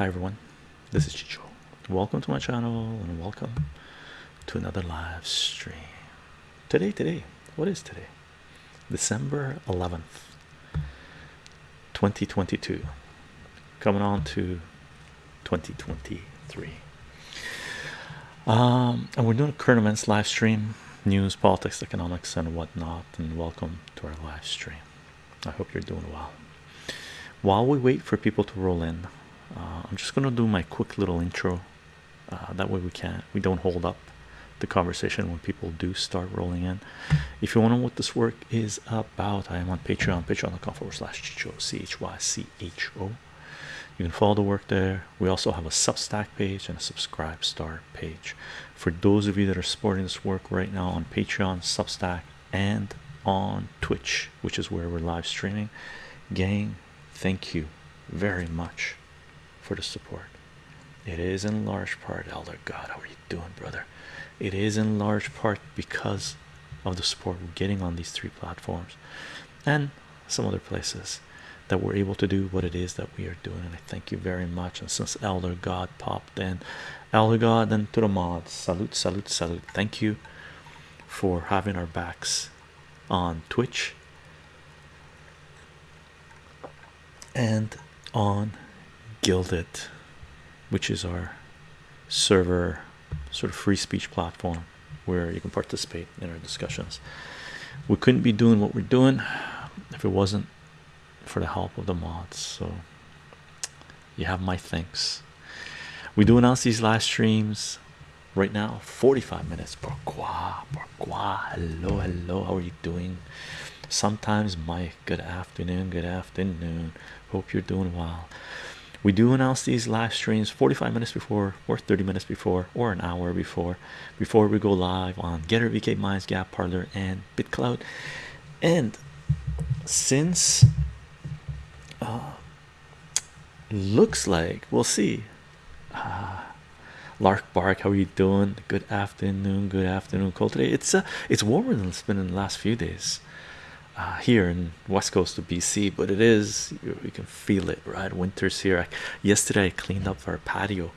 Hi everyone, this is Chycho. Welcome to my channel and welcome to another live stream. Today, today, what is today? December 11th, 2022. Coming on to 2023. Um, and we're doing a current events live stream, news, politics, economics, and whatnot. And welcome to our live stream. I hope you're doing well. While we wait for people to roll in, uh, I'm just gonna do my quick little intro. Uh, that way we can't we don't hold up the conversation when people do start rolling in. If you want to know what this work is about, I am on Patreon, patreon.com forward slash chycho, c h y c h o. You can follow the work there. We also have a Substack page and a subscribe star page. For those of you that are supporting this work right now on Patreon, Substack, and on Twitch, which is where we're live streaming, gang, thank you very much for the support. It is in large part, Elder God, how are you doing, brother? It is in large part because of the support we're getting on these three platforms and some other places that we're able to do what it is that we are doing. And I thank you very much. And since Elder God popped in, Elder God, and to the mods, salute, salute, salute. Thank you for having our backs on Twitch and on Guilded, which is our server sort of free speech platform where you can participate in our discussions. We couldn't be doing what we're doing if it wasn't for the help of the mods. So you have my thanks. We do announce these live streams right now 45 minutes pourquoi pourquoi hello hello how are you doing sometimes mike good afternoon good afternoon hope you're doing well we do announce these live streams 45 minutes before or 30 minutes before or an hour before before we go live on Gettr vk minds Gab Parler and bitcloud. And since uh, looks like we'll see. Uh, lark bark how are you doing? Good afternoon good afternoon cold today it's uh it's warmer than it's been in the last few days uh, here in west coast of BC but it is you, can feel it right? Winter's here. I, yesterday I cleaned up our patio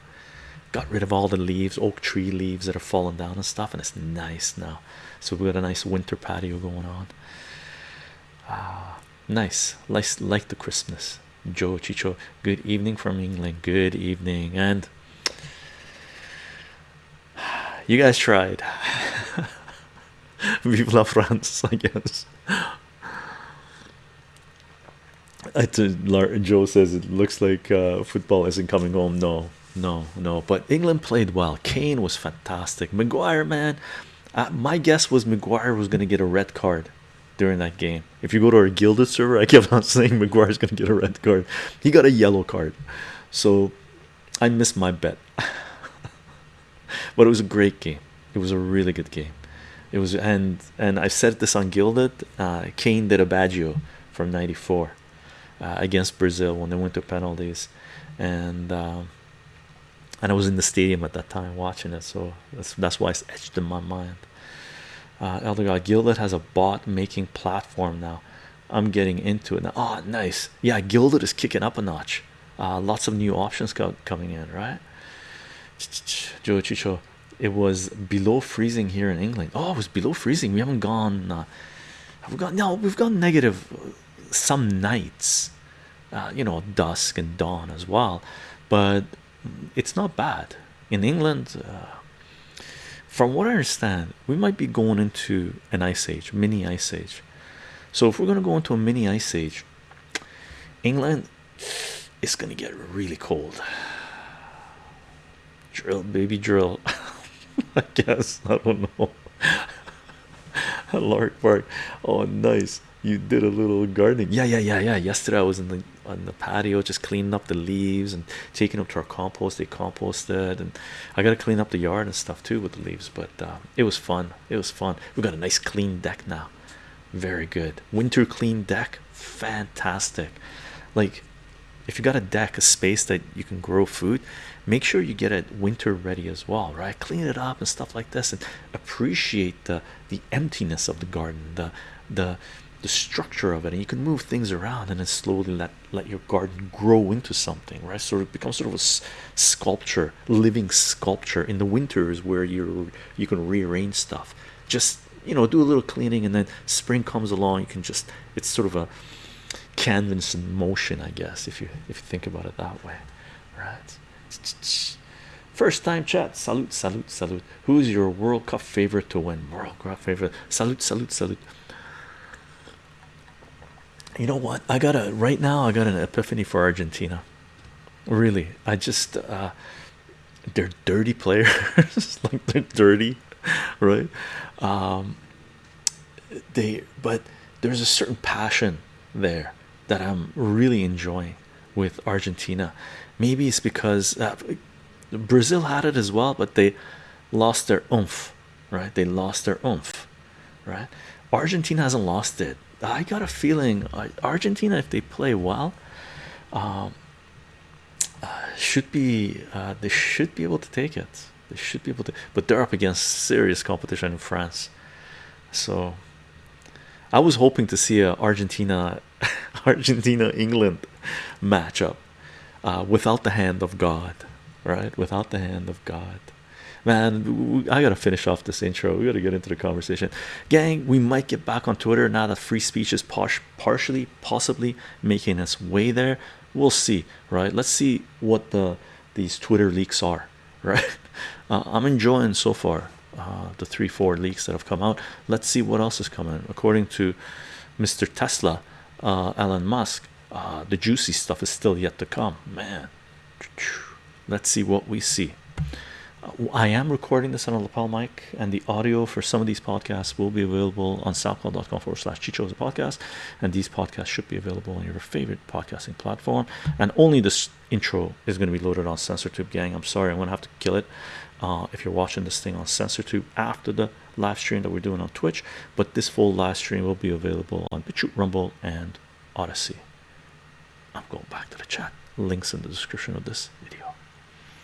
got rid of all the leaves oak tree leaves that are falling down and stuff and it's nice now. So we got a nice winter patio going on. Ah nice. Like like the Christmas. Joe Chycho good evening from England. Good evening. And you guys tried. Vive la France I guess Joe says it looks like uh, football isn't coming home. No, no, no. But England played well. Kane was fantastic. Maguire, man, uh, my guess was Maguire was going to get a red card during that game. If you go to our guilded server, I kept on saying Maguire's going to get a red card. He got a yellow card, so I missed my bet. but it was a great game. It was a really good game. It was, and and I said this on Guilded. Uh, Kane did a Baggio from '94 uh, against Brazil when they went to penalties, and um, and I was in the stadium at that time watching it, so that's that's why it's etched in my mind. Uh, Elder God Guilded has a bot making platform now. I'm getting into it now. Oh, nice. Yeah, Guilded is kicking up a notch. Uh, lots of new options co coming in, right? Joe Chycho, it was below freezing here in England. Oh, it was below freezing. We haven't gone. Uh, have we gone? No, we've gone negative some nights uh, you know dusk and dawn as well but it's not bad. In England uh, from what I understand we might be going into an ice age mini ice age. So if we're going to go into a mini ice age England is going to get really cold. Drill baby drill. I guess I don't know. Lark Park oh nice you did a little gardening. Yeah yeah yeah yeah. Yesterday i was in the on the patio just cleaning up the leaves and taking them to our compost. They composted and i got to clean up the yard and stuff too with the leaves but uh, it was fun. It was fun. We got a nice clean deck now. Very good. Winter clean deck? Fantastic. Like if you got a deck a space that you can grow food make sure you get it winter ready as well right? Clean it up and stuff like this and appreciate the the emptiness of the garden the the the structure of it and you can move things around and then slowly let let your garden grow into something right? So it becomes sort of a sculpture living sculpture. In the winters where you you can rearrange stuff. Just you know do a little cleaning and then spring comes along you can just it's sort of a canvas in motion i guess if you if you think about it that way right? First time chat salute salute salute. Who's your world cup favorite to win? World cup favorite. Salute salute salute you know what? I got a right now i got an epiphany for argentina. Really. I just uh they're dirty players. Like they're dirty right? Um they but there's a certain passion there that i'm really enjoying with argentina. Maybe it's because uh, brazil had it as well but they lost their oomph right? They lost their oomph right argentina hasn't lost it. I got a feeling uh, argentina if they play well um uh, should be uh, they should be able to take it. They should be able to but they're up against serious competition in france. So i was hoping to see a argentina argentina england matchup uh, without the hand of god right? Without the hand of god man i gotta finish off this intro. We gotta get into the conversation. Gang we might get back on twitter now that free speech is partially possibly making its way there. We'll see right? Let's see what the these twitter leaks are right? Uh, i'm enjoying so far uh, the three four leaks that have come out. Let's see what else is coming. According to mr tesla uh, elon musk uh, the juicy stuff is still yet to come. Man let's see what we see I am recording this on a lapel mic, and the audio for some of these podcasts will be available on soundcloud.com forward slash Chycho as a podcast. And these podcasts should be available on your favorite podcasting platform. And only this intro is going to be loaded on CensorTube, gang. I'm sorry, I'm going to have to kill it uh, if you're watching this thing on CensorTube after the live stream that we're doing on Twitch. But this full live stream will be available on BitChute, Rumble, and Odysee. I'm going back to the chat. Links in the description of this video.